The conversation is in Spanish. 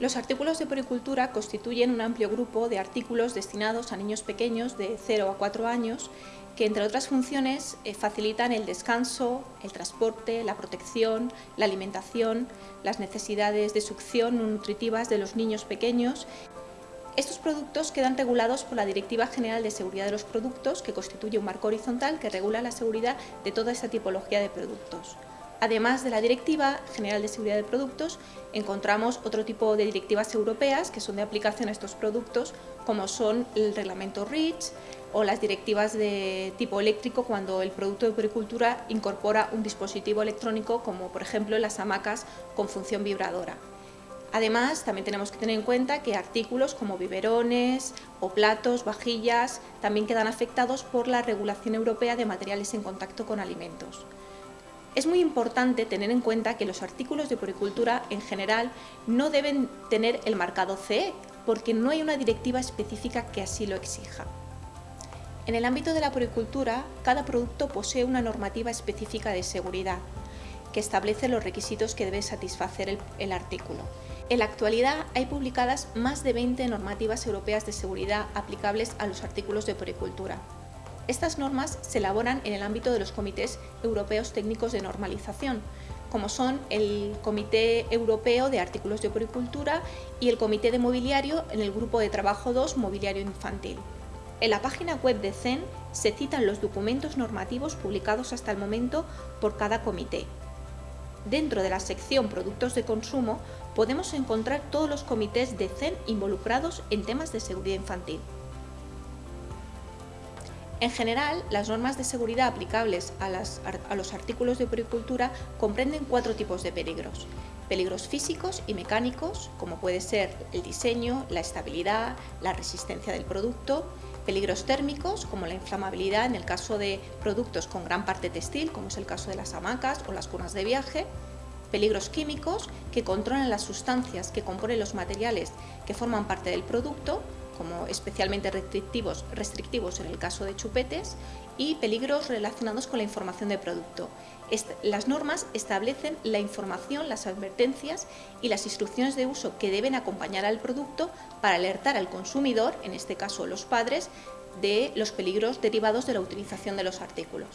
Los artículos de poricultura constituyen un amplio grupo de artículos destinados a niños pequeños de 0 a 4 años que, entre otras funciones, eh, facilitan el descanso, el transporte, la protección, la alimentación, las necesidades de succión nutritivas de los niños pequeños. Estos productos quedan regulados por la Directiva General de Seguridad de los Productos, que constituye un marco horizontal que regula la seguridad de toda esta tipología de productos. Además de la Directiva General de Seguridad de Productos, encontramos otro tipo de directivas europeas que son de aplicación a estos productos, como son el reglamento REACH o las directivas de tipo eléctrico cuando el producto de puricultura incorpora un dispositivo electrónico, como por ejemplo las hamacas con función vibradora. Además, también tenemos que tener en cuenta que artículos como biberones o platos, vajillas, también quedan afectados por la regulación europea de materiales en contacto con alimentos. Es muy importante tener en cuenta que los artículos de poricultura en general no deben tener el marcado CE, porque no hay una directiva específica que así lo exija. En el ámbito de la poricultura, cada producto posee una normativa específica de seguridad, que establece los requisitos que debe satisfacer el, el, artículo. En la actualidad hay publicadas más de 20 normativas europeas de seguridad aplicables a los artículos de poricultura. Estas normas se elaboran en el ámbito de los comités europeos técnicos de normalización, como son el Comité Europeo de Artículos de Poricultura y el Comité de Mobiliario en el Grupo de Trabajo 2 Mobiliario Infantil. En la página web de CEN se citan los documentos normativos publicados hasta el momento por cada comité. Dentro de la sección Productos de consumo podemos encontrar todos los comités de CEN involucrados en temas de seguridad infantil. En general, las normas de seguridad aplicables a, los artículos de puricultura comprenden cuatro tipos de peligros. Peligros físicos y mecánicos, como puede ser el diseño, la estabilidad, la resistencia del producto. Peligros térmicos, como la inflamabilidad en el caso de productos con gran parte textil, como es el caso de las hamacas o las cunas de viaje. Peligros químicos, que controlan las sustancias que componen los materiales que forman parte del producto, como especialmente restrictivos, restrictivos en el caso de chupetes, y peligros relacionados con la información de producto. las normas establecen la información, las advertencias y las instrucciones de uso que deben acompañar al producto para alertar al consumidor, en este caso los padres, de los peligros derivados de la utilización de los artículos.